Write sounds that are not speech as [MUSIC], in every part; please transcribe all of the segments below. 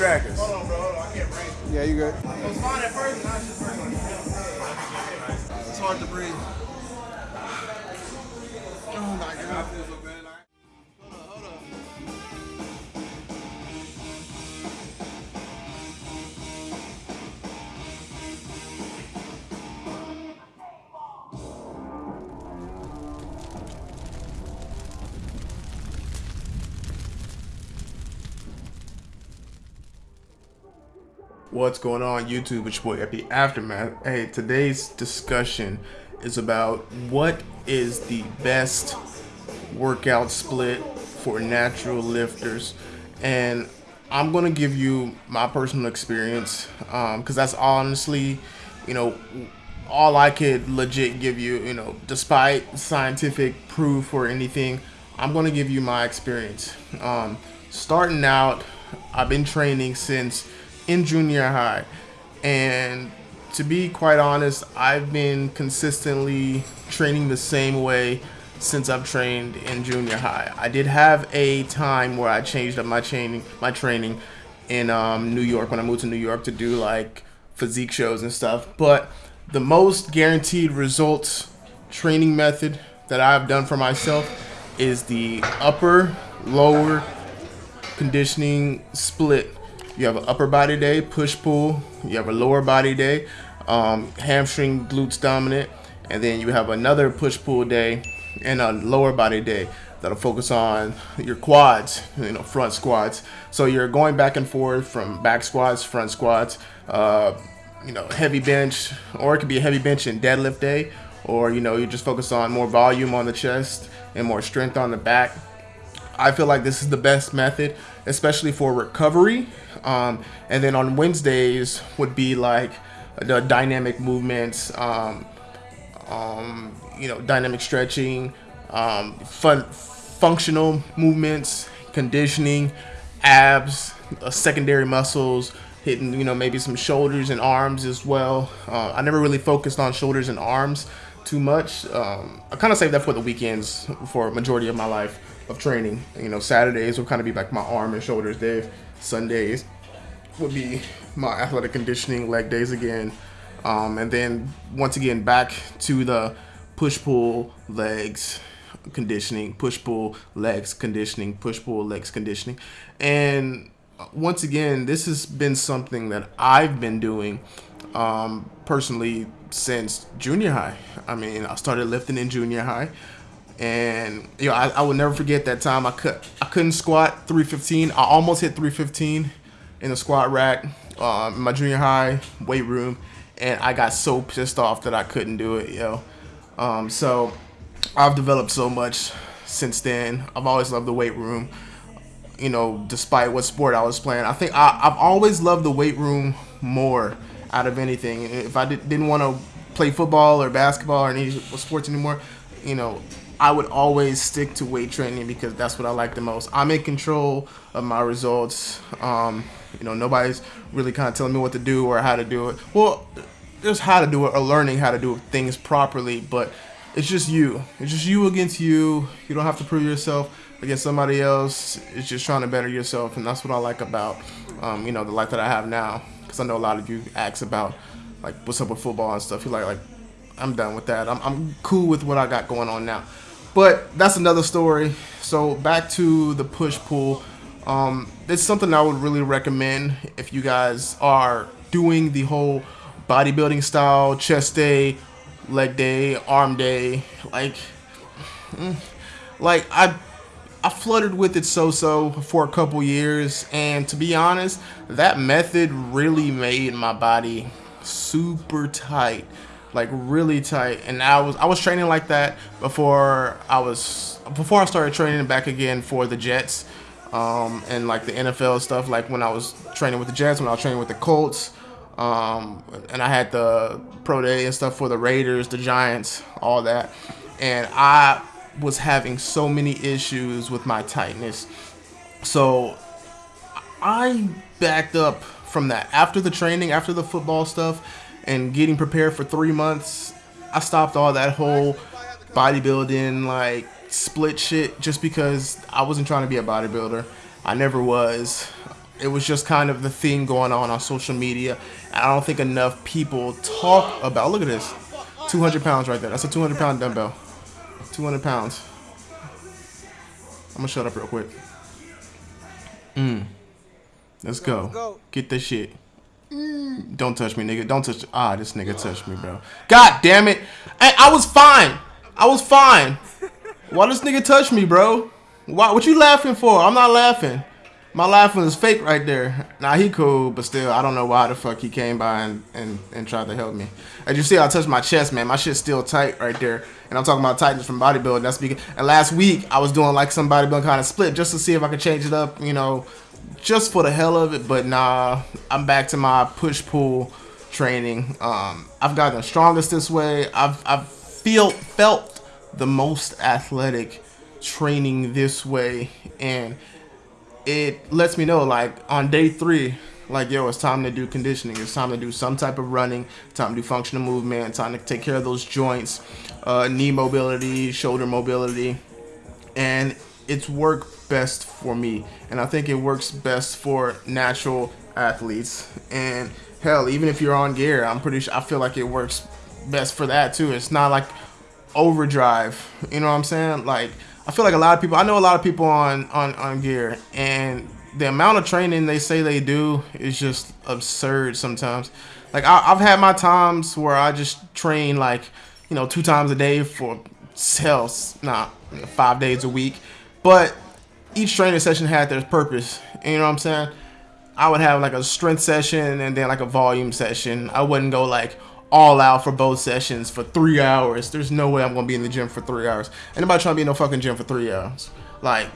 crackers. Hold on, bro. Hold on. I can't breathe. Yeah, you good. It was fine at first, What's going on YouTube? It's your boy Epi Aftermath. Hey, today's discussion is about what is the best workout split for natural lifters. And I'm going to give you my personal experience because that's honestly, you know, all I could legit give you, you know, despite scientific proof or anything, I'm going to give you my experience. Um, starting out, I've been training since in junior high. And to be quite honest, I've been consistently training the same way since I've trained in junior high. I did have a time where I changed up my training, my training in um, New York when I moved to New York to do like physique shows and stuff. But the most guaranteed results training method that I've done for myself is the upper lower conditioning split. You have an upper body day, push pull. You have a lower body day, um, hamstring glutes dominant, and then you have another push pull day and a lower body day that'll focus on your quads, you know, front squats. So you're going back and forth from back squats, front squats, uh, you know, heavy bench, or it could be a heavy bench and deadlift day, or you know, you just focus on more volume on the chest and more strength on the back. I feel like this is the best method, especially for recovery. Um, and then on Wednesdays would be like the dynamic movements, um, um, you know, dynamic stretching, um, fun, functional movements, conditioning, abs, uh, secondary muscles, hitting, you know, maybe some shoulders and arms as well. Uh, I never really focused on shoulders and arms too much. Um, I kind of saved that for the weekends for majority of my life of training. You know, Saturdays will kind of be like my arm and shoulders day. Sundays would be my athletic conditioning leg days again. Um, and then once again back to the push pull legs conditioning, push pull legs conditioning, push pull legs conditioning. And once again, this has been something that I've been doing um, personally since junior high. I mean, I started lifting in junior high, and you know, I, I will never forget that time. I could I couldn't squat 315. I almost hit 315 in the squat rack um, in my junior high weight room, and I got so pissed off that I couldn't do it, yo. Um, so I've developed so much since then. I've always loved the weight room. You know, despite what sport I was playing, I think I, I've always loved the weight room more out of anything. If I did, didn't want to play football or basketball or any sports anymore, you know, I would always stick to weight training because that's what I like the most. I'm in control of my results. Um, you know, nobody's really kind of telling me what to do or how to do it. Well, there's how to do it or learning how to do things properly, but it's just you. It's just you against you. You don't have to prove yourself against somebody else. It's just trying to better yourself, and that's what I like about, um, you know, the life that I have now. Because I know a lot of you ask about, like, what's up with football and stuff. You're like, like, I'm done with that. I'm, I'm cool with what I got going on now. But that's another story. So back to the push pull. Um, it's something I would really recommend if you guys are doing the whole bodybuilding style chest day, leg day, arm day. Like, mm, like I, I fluttered with it so-so for a couple years, and to be honest, that method really made my body super tight like really tight. And I was I was training like that before I was before I started training back again for the Jets um, and like the NFL stuff like when I was training with the Jets when I was training with the Colts um, and I had the pro day and stuff for the Raiders the Giants all that. And I was having so many issues with my tightness. So I backed up from that. After the training after the football stuff and getting prepared for three months, I stopped all that whole bodybuilding like split shit just because I wasn't trying to be a bodybuilder. I never was. it was just kind of the thing going on on social media. I don't think enough people talk about. Look at this, 200 pounds right there. That's a 200 pound dumbbell. 200 pounds. I'm gonna shut up real quick. Mm. Let's go. go. Get this shit. Don't touch me, nigga. Don't touch. Ah, this nigga touched me, bro. God damn it. I, I was fine. I was fine. Why this nigga touch me, bro? Why? What you laughing for? I'm not laughing. My laughing is fake right there. Nah, he cool, but still, I don't know why the fuck he came by and, and, and tried to help me. As you see, I touched my chest, man. My shit's still tight right there. And I'm talking about tightness from bodybuilding. That's because, and last week, I was doing like some bodybuilding kind of split just to see if I could change it up, you know, just for the hell of it. But nah, I'm back to my push-pull training. Um, I've gotten the strongest this way. I've, I've feel, felt the most athletic training this way. And it lets me know like on day three like yo it's time to do conditioning it's time to do some type of running time to do functional movement time to take care of those joints uh, knee mobility shoulder mobility and it's worked best for me and i think it works best for natural athletes and hell even if you're on gear i'm pretty sure i feel like it works best for that too it's not like overdrive you know what i'm saying like I feel like a lot of people. I know a lot of people on on on gear, and the amount of training they say they do is just absurd sometimes. Like I, have had my times where I just train like you know two times a day for not nah, five days a week, but each training session had their purpose. You know what I'm saying? I would have like a strength session and then like a volume session. I wouldn't go like all out for both sessions for three hours. There's no way I'm gonna be in the gym for three hours. Anybody trying to be in no fucking gym for three hours? Like,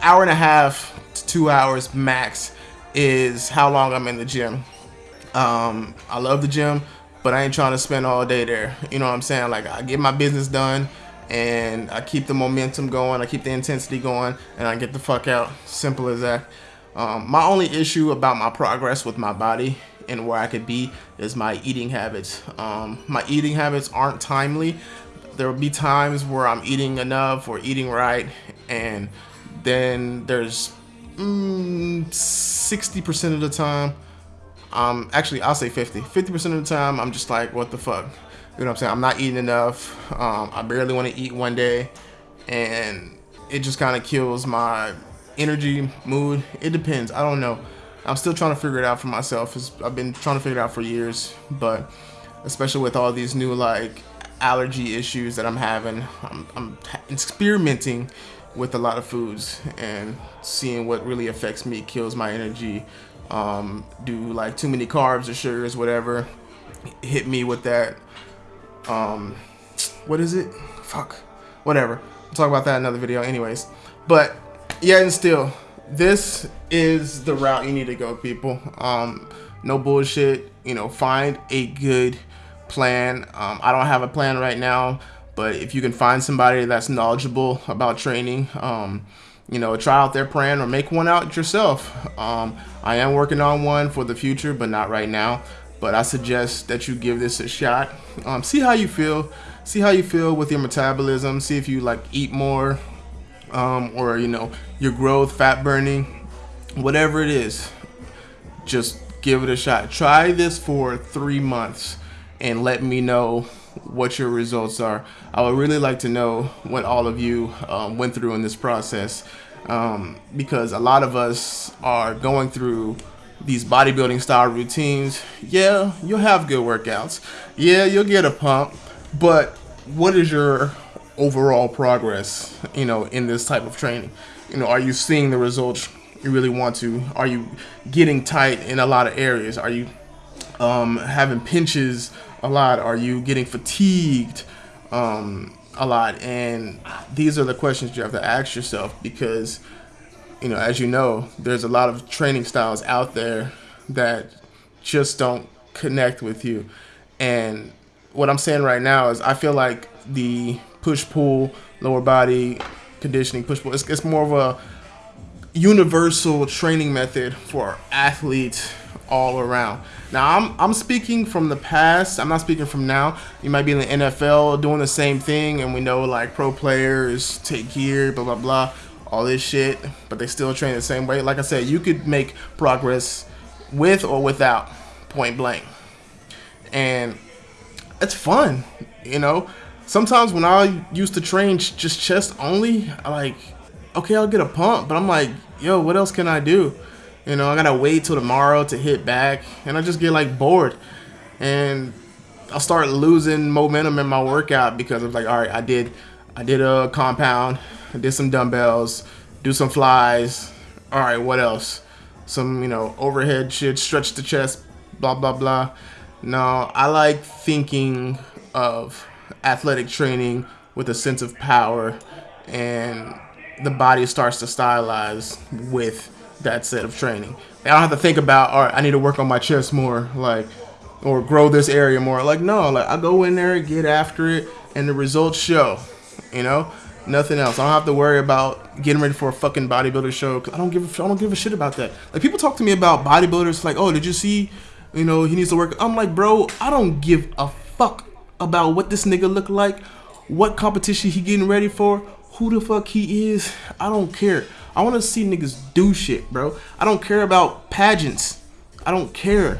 hour and a half to two hours max is how long I'm in the gym. Um, I love the gym, but I ain't trying to spend all day there. You know what I'm saying? Like, I get my business done and I keep the momentum going, I keep the intensity going, and I get the fuck out. Simple as that. Um, my only issue about my progress with my body and where I could be is my eating habits. Um, my eating habits aren't timely. There will be times where I'm eating enough or eating right, and then there's 60% mm, of the time, um, actually I'll say 50. 50% of the time, I'm just like, what the fuck? You know what I'm saying? I'm not eating enough. Um, I barely want to eat one day, and it just kind of kills my energy, mood. It depends. I don't know. I'm still trying to figure it out for myself. I've been trying to figure it out for years, but especially with all these new like allergy issues that I'm having, I'm, I'm experimenting with a lot of foods and seeing what really affects me, kills my energy. Um, do like too many carbs or sugars, whatever. Hit me with that. Um, what is it? Fuck. Whatever. We'll talk about that in another video, anyways. But yeah, and still, this is the route you need to go, people. Um, no bullshit. You know, find a good plan. Um, I don't have a plan right now, but if you can find somebody that's knowledgeable about training, um, you know, try out their plan or make one out yourself. Um, I am working on one for the future, but not right now. But I suggest that you give this a shot. Um, see how you feel. See how you feel with your metabolism. See if you like eat more, um, or you know your growth, fat burning, whatever it is, just give it a shot. Try this for three months and let me know what your results are. I would really like to know what all of you um, went through in this process um, because a lot of us are going through these bodybuilding style routines. Yeah, you'll have good workouts. Yeah, you'll get a pump, but what is your overall progress, you know, in this type of training? You know, are you seeing the results you really want to? Are you getting tight in a lot of areas? Are you um, having pinches a lot? Are you getting fatigued um, a lot? And these are the questions you have to ask yourself because, you know, as you know, there's a lot of training styles out there that just don't connect with you. And what I'm saying right now is I feel like the push pull, lower body conditioning, push pull. It's, it's more of a universal training method for athletes all around. Now I'm I'm speaking from the past. I'm not speaking from now. You might be in the NFL doing the same thing, and we know like pro players take gear, blah blah blah. All this shit, but they still train the same way. Like I said, you could make progress with or without point blank. And it's fun, you know. Sometimes when I used to train just chest only, I like, okay, I'll get a pump, but I'm like, yo, what else can I do? You know, I gotta wait till tomorrow to hit back, and I just get like bored, and I'll start losing momentum in my workout because I'm like, all right, I did, I did a compound, I did some dumbbells, do some flies. All right, what else? Some you know overhead shit, stretch the chest, blah blah blah. No, I like thinking of athletic training with a sense of power, and the body starts to stylize with that set of training. I don't have to think about, all right, I need to work on my chest more, like, or grow this area more. Like, no, like I go in there, get after it, and the results show. You know, nothing else. I don't have to worry about getting ready for a fucking bodybuilder show. Cause I don't give, a, I don't give a shit about that. Like people talk to me about bodybuilders, like, oh, did you see? You know, he needs to work. I'm like, bro, I don't give a fuck about what this nigga look like, what competition he getting ready for, who the fuck he is. I don't care. I want to see niggas do shit, bro. I don't care about pageants. I don't care.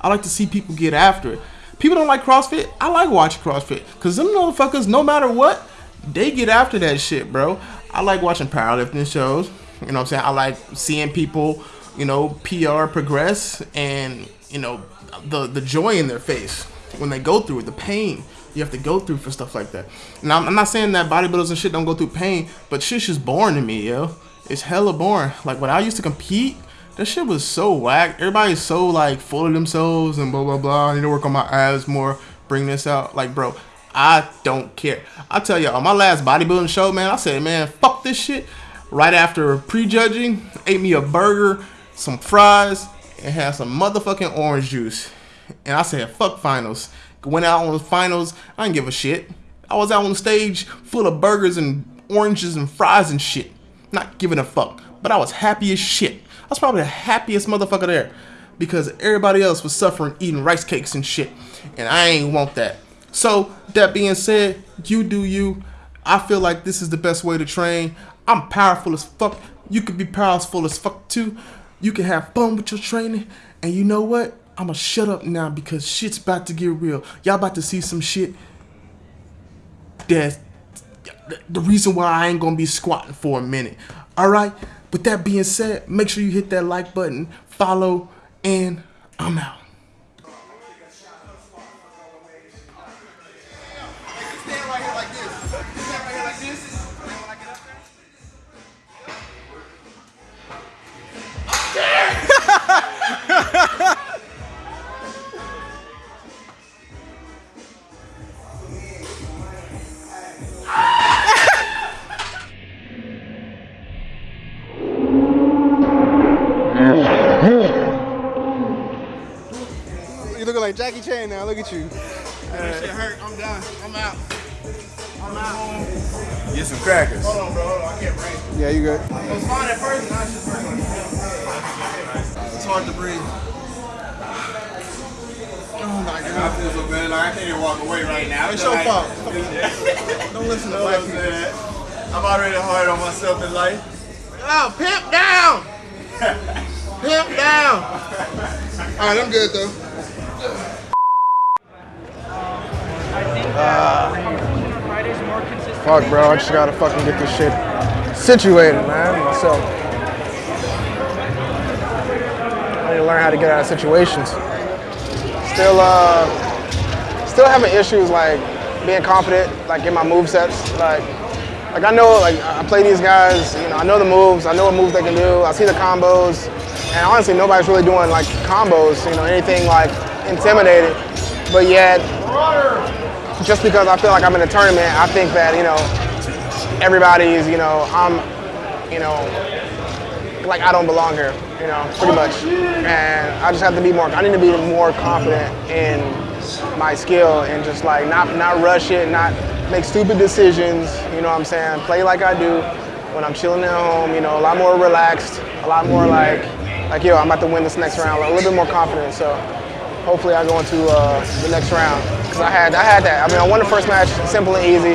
I like to see people get after it. People don't like CrossFit. I like watching CrossFit because them motherfuckers, no matter what, they get after that shit, bro. I like watching powerlifting shows. You know what I'm saying? I like seeing people, you know, PR progress and, you know, the the joy in their face when they go through it, the pain you have to go through for stuff like that. Now, I'm not saying that bodybuilders and shit don't go through pain, but shit's just boring to me, yo. It's hella boring. Like when I used to compete, that shit was so whack. Everybody's so like full of themselves and blah blah blah. I need to work on my abs more. Bring this out, like bro. I don't care. I tell you, on my last bodybuilding show, man, I said, man, fuck this shit. Right after prejudging, ate me a burger, some fries, and had some motherfucking orange juice. And I said, fuck finals. Went out on the finals. I didn't give a shit. I was out on the stage full of burgers and oranges and fries and shit. Not giving a fuck. But I was happy as shit. I was probably the happiest motherfucker there. Because everybody else was suffering eating rice cakes and shit. And I ain't want that. So, that being said, you do you. I feel like this is the best way to train. I'm powerful as fuck. You could be powerful as fuck too. You can have fun with your training. And you know what? I'ma shut up now because shit's about to get real. Y'all about to see some shit that's the reason why I ain't gonna be squatting for a minute. Alright? With that being said, make sure you hit that like button, follow, and I'm out. Jackie Chan now. Look at you. That shit hurt. I'm done. I'm out. I'm out. Get some crackers. Hold on, bro. Hold on. I can't breathe. Yeah, you good. It was fine at first, now it's just hurting. It's hard to breathe. Oh my God. I feel so bad. Like I can't even walk away right now. It's your like, fault. [LAUGHS] Don't listen to black I'm people. saying? I'm already hard on myself in life. Oh, pimp down! [LAUGHS] pimp down! [LAUGHS] Alright, I'm good though. Fuck, bro. I just gotta fucking get this shit situated, man. Myself. I need to learn how to get out of situations. Still, uh, still having issues like being confident, like in my move sets. Like, like I know, like I play these guys. You know, I know the moves. I know what moves they can do. I see the combos, and honestly, nobody's really doing like combos. You know, anything like intimidating. But yet, just because I feel like I'm in a tournament, I think that you know everybody's, you know, I'm, you know, like I don't belong here, you know, pretty much. And I just have to be more. I need to be more confident in my skill and just like not not rush it, not make stupid decisions. You know what I'm saying? Play like I do when I'm chilling at home. You know, a lot more relaxed, a lot more like like yo, I'm about to win this next round. A little bit more confident. So hopefully I go into uh, the next round because I had I had that. I mean, I won the first match, simple and easy.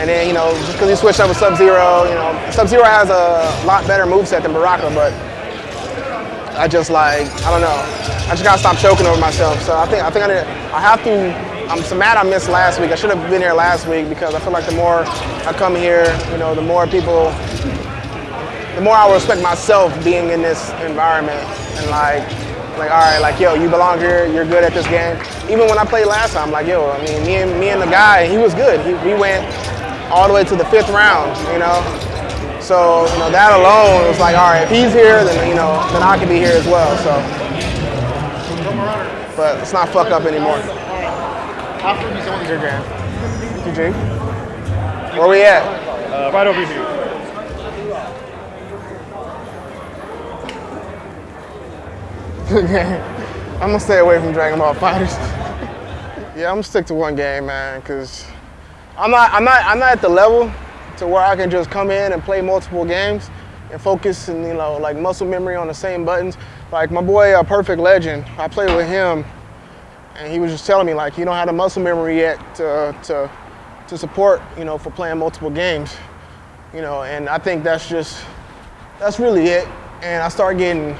And then, you know, just because he switched up with Sub-Zero, you know, Sub-Zero has a lot better moveset than Baraka, but I just like, I don't know. I just gotta stop choking over myself. So I think I think I, need, I have to, I'm so mad I missed last week. I should have been here last week because I feel like the more I come here, you know, the more people, the more I respect myself being in this environment and like, like, all right, like, yo, you belong here, you're good at this game. Even when I played last time, like, yo, I mean, me and, me and the guy, he was good. He, we went all the way to the fifth round, you know? So, you know, that alone was like, all right, if he's here, then, you know, then I can be here as well, so. But let's not fuck up anymore. How he's on Your game. GG. Where we at? uh, right over here. [LAUGHS] I'm gonna stay away from Dragon Ball FighterZ. [LAUGHS] yeah, I'm gonna stick to one game, man, because I'm not, I'm not, I'm not at the level to where I can just come in and play multiple games and focus and you know like muscle memory on the same buttons. Like my boy, uh, Perfect Legend, I played with him, and he was just telling me like you don't have the muscle memory yet to to to support you know for playing multiple games, you know, and I think that's just that's really it. And I start getting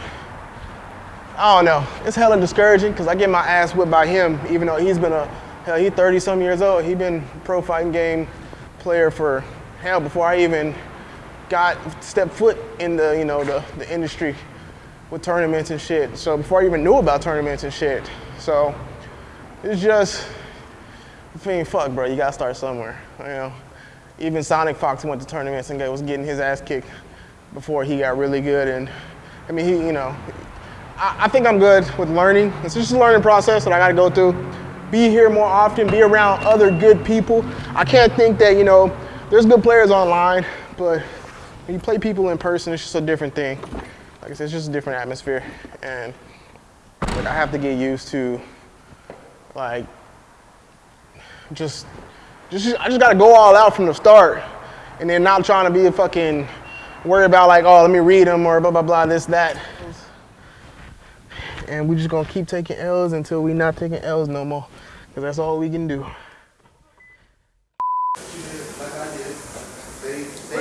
I don't know. It's hella discouraging because I get my ass whipped by him, even though he's been a hell, he's 30 some years old. He's been pro fighting game player for hell before I even got stepped foot in the you know the, the industry with tournaments and shit. So before I even knew about tournaments and shit. So it's just I mean, fuck, bro. You gotta start somewhere. You know, even SonicFox went to tournaments and was getting his ass kicked before he got really good. And I mean, he, you know, I, think I'm good with learning. It's just a learning process that I got to go through. Be here more often. Be around other good people. I can't think that you know, there's good players online, but when you play people in person, it's just a different thing. Like I said, it's just a different atmosphere, and like, I have to get used to like just just I just gotta go all out from the start, and then not trying to be a fucking worry about like oh let me read them or blah blah blah this that. And we just gonna keep taking L's until we not taking L's no more, cause that's all we can do. Was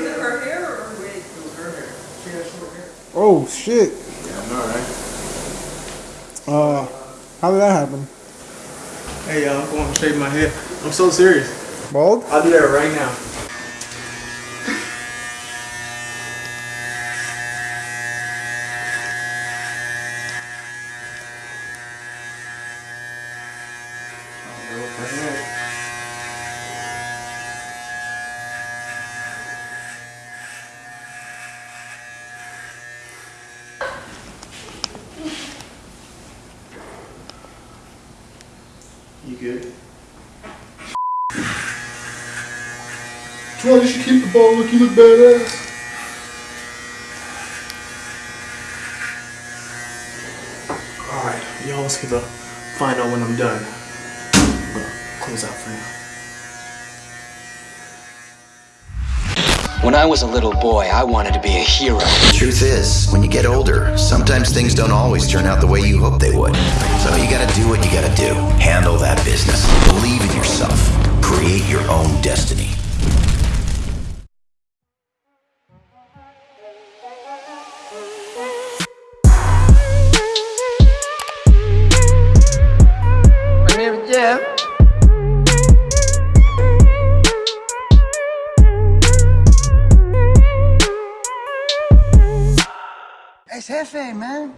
it her hair or her wig? Oh shit. Yeah, I know, right? Uh, how did that happen? Hey, y'all, I'm going to shave my head. I'm so serious. Bald? I'll do that right now. You good? Troy, you should keep the ball. Look, you look badass. Alright, y'all, let's get the final when I'm done. I'm gonna close out for now. When I was a little boy, I wanted to be a hero. The Truth is, when you get older, sometimes things don't always turn out the way you hope they would. So you gotta do what you gotta do. Handle that business. Believe in yourself. Create your own destiny. cafe, man.